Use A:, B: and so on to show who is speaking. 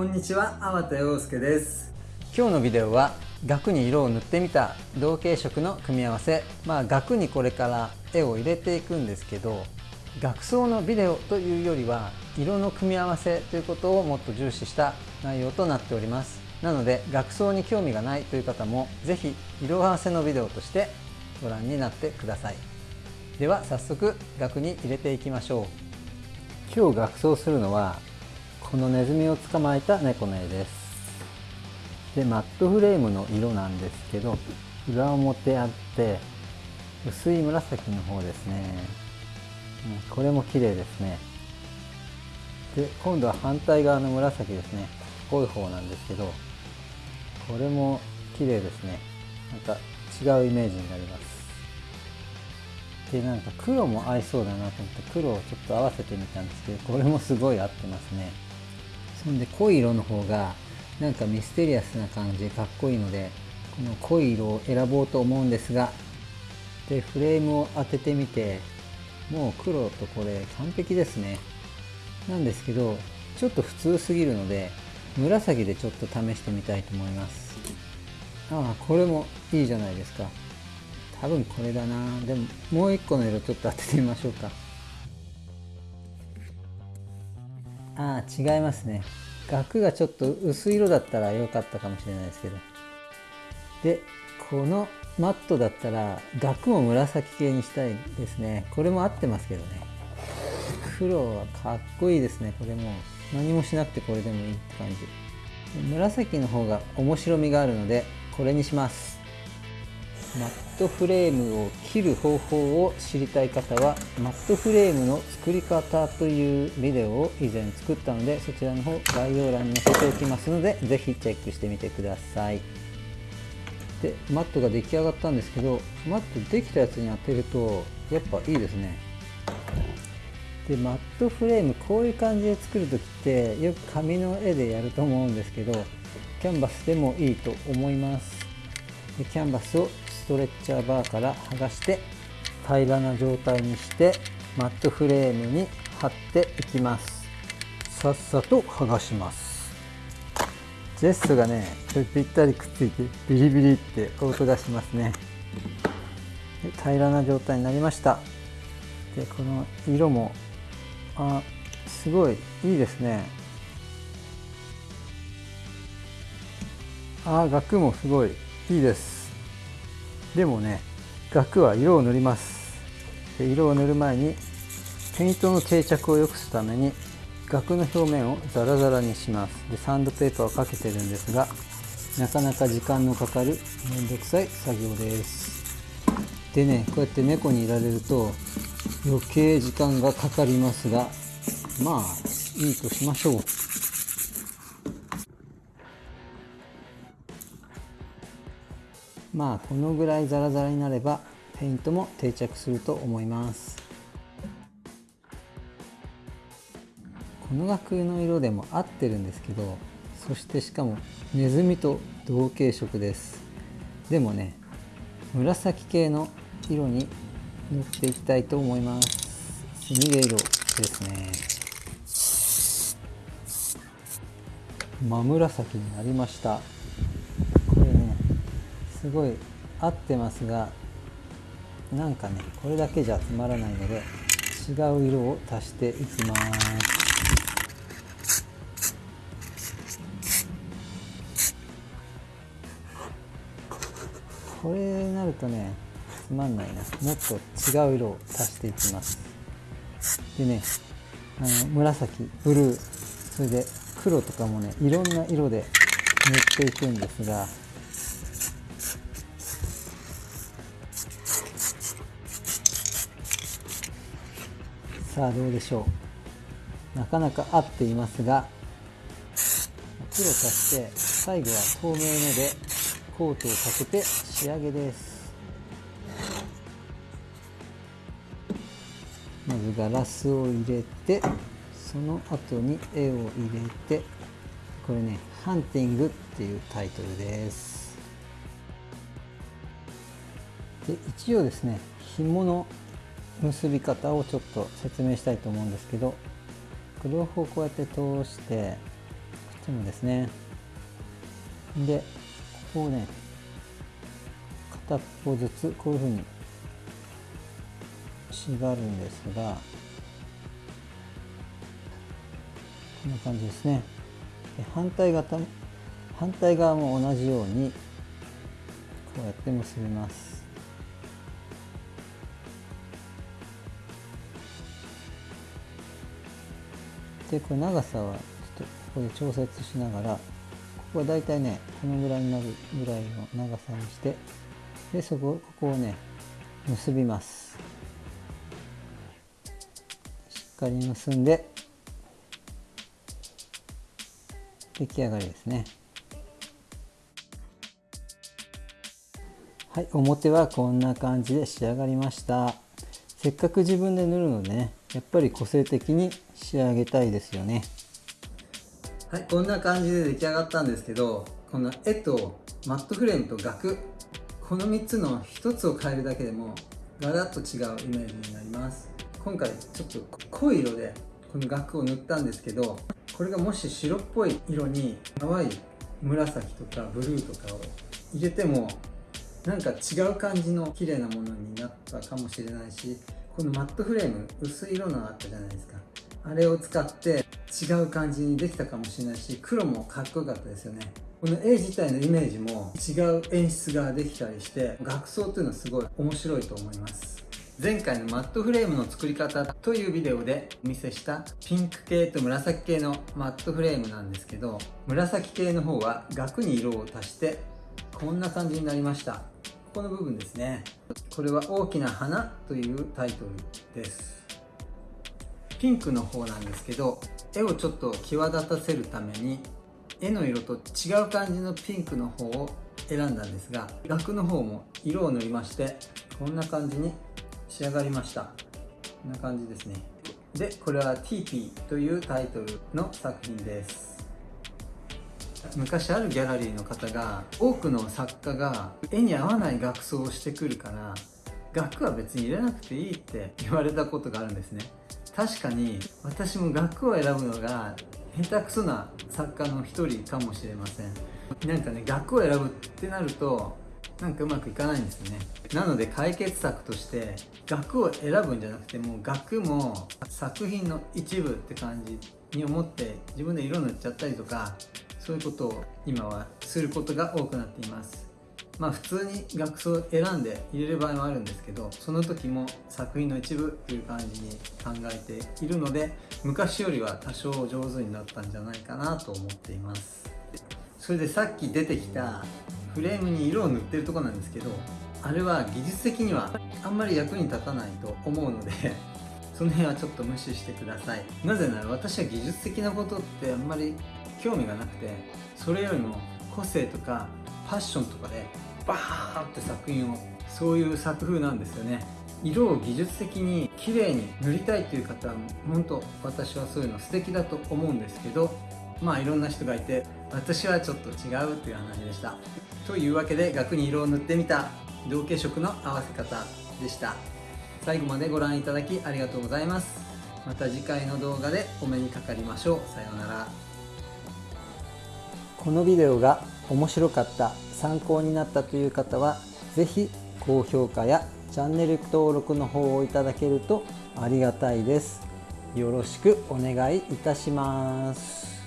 A: こんにちは、粟田洋介です。今日のビデオは額に色を塗ってみた同系色の組み合わせまあ額にこれから絵を入れていくんですけど額装のビデオというよりは色の組み合わせということをもっと重視した内容となっております。なので額装に興味がないという方も是非色合わせのビデオとしてご覧になってください。では早速額に入れていきましょう。今日額装するのはこのネズミを捕まえた猫の絵です。でマットフレームの色なんですけど裏表あって薄い紫の方ですね、うん、これも綺麗ですね。で今度は反対側の紫ですね。濃い方なんですけどこれも綺麗ですね。なんか違うイメージになります。でなんか黒も合いそうだなと思って黒をちょっと合わせてみたんですけどこれもすごい合ってますね。そんで濃い色の方がなんかミステリアスな感じでかっこいいのでこの濃い色を選ぼうと思うんですがでフレームを当ててみてもう黒とこれ完璧ですね。なんですけどちょっと普通すぎるので紫でちょっと試してみたいと思います。ああこれもいいじゃないですか。多分これだな。でももう一個の色ちょっと当ててみましょうか。あ違いますね。額がちょっと薄い色だったら良かったかもしれないですけど。でこのマットだったら額も紫系にしたいですね。これも合ってますけどね。黒はかっこいいですね。これも何もしなくてこれでもいいって感じ。紫の方が面白みがあるのでこれにします。マットフレームを切る方法を知りたい方はマットフレームの作り方というビデオを以前作ったのでそちらの方概要欄に載せておきますので是非チェックしてみてください。でマットが出来上がったんですけどマットできたやつに当てるとやっぱいいですね。でマットフレームこういう感じで作る時ってよく紙の絵でやると思うんですけどキャンバスでもいいと思います。でキャンバスをトレッチャーバーから剥がして平らな状態にしてマットフレームに貼っていきます。さっさと剥がします。ジェストがねぴったりくっついてビリビリって音がしますね。平らな状態になりました。でこの色もあすごいいいですね。あ額もすごいいいです。でもね額は色を塗ります。で色を塗る前にペイントの定着を良くするために額の表面をザラザラにします。でサンドペーパーをかけてるんですがなかなか時間のかかるめんどくさい作業です。でねこうやって猫にいられると余計時間がかかりますがまあいいとしましょう。まあこのぐらいザラザラになればペイントも定着すると思います。この額の色でも合ってるんですけどそしてしかもネズミと同系色です。でもね紫系の色に塗っていきたいと思います。スミレ色ですね。真紫になりました。すごい合ってますがなんかねこれだけじゃつまらないので違う色を足していきます。これになるとねつまんないなもっと違う色を足していきます。でねあの紫ブルーそれで黒とかもねいろんな色で塗っていくんですがさあどうでしょう。なかなか合っていますが黒足して最後は透明のでコートをかけて仕上げです。まずガラスを入れてその後に絵を入れてこれね「ハンティング」っていうタイトルです。で一応ですね紐の結び方をちょっと説明したいと思うんですけど両方こうやって通してちもですね。でここをね片っぽずつこういうふうに縛るんですがこんな感じですね。反対側反対側も同じようにこうやって結びます。でこれ長さはちょっとここで調節しながらここはだいたいねこのぐらいになるぐらいの長さにしてでそこここをね結びますしっかり結んで出来上がりですねはい表はこんな感じで仕上がりましたせっかく自分で塗るのでねやっぱり個性的に仕上げたいですよね。はいこんな感じで出来上がったんですけどこの絵とマットフレームと額この3つの1つを変えるだけでもガラッと違うイメージになります。今回ちょっと濃い色でこの額を塗ったんですけどこれがもし白っぽい色に淡い紫とかブルーとかを入れてもなんか違う感じの綺麗なものになったかもしれないしこのマットフレーム薄い色のあったじゃないですか。あれを使って違う感じにできたかもしれないし黒もかっこよかったですよね。この絵自体のイメージも違う演出ができたりして学装っていうのはすごい面白いと思います。前回のマットフレームの作り方というビデオでお見せしたピンク系と紫系のマットフレームなんですけど紫系の方は額に色を足してこんな感じになりました。ここの部分ですね。これは大きな花というタイトルです。ピンクの方なんですけど絵をちょっと際立たせるために絵の色と違う感じのピンクの方を選んだんですが額の方も色を塗りましてこんな感じに仕上がりました。こんな感じですね。でこれは TP というタイトルの作品です。昔あるギャラリーの方が多くの作家が絵に合わない額装をしてくるから額は別に入れなくていいって言われたことがあるんですね。確かに私も額を選ぶのが下手くそな作家の一人かもしれません。なんかね額を選ぶってなるとなんかうまくいかないんですよね。なので解決策として額を選ぶんじゃなくてもう額も作品の一部って感じに思って自分で色塗っちゃったりとかそういうことを今はすることが多くなっています。まあ普通に額装を選んで入れる場合もあるんですけどその時も作品の一部っていう感じに考えているので昔よりは多少上手になったんじゃないかなと思っています。それでさっき出てきたフレームに色を塗ってるとこなんですけどあれは技術的にはあんまり役に立たないと思うので その辺はちょっと無視してください。なぜなら私は技術的なことってあんまり興味がなくてそれよりも個性とかパッションとかでバーって作品を。そういう作風なんですよね。色を技術的に綺麗に塗りたいという方は本当私はそういうの素敵だと思うんですけどまあいろんな人がいて私はちょっと違うっていう話でした。というわけで額に色を塗ってみた同系色の合わせ方でした。最後までご覧いただきありがとうございます。また次回の動画でお目にかかりましょう。さようなら。このビデオが面白かった。参考になったという方は是非高評価やチャンネル登録の方をいただけるとありがたいです。よろしくお願いいたします。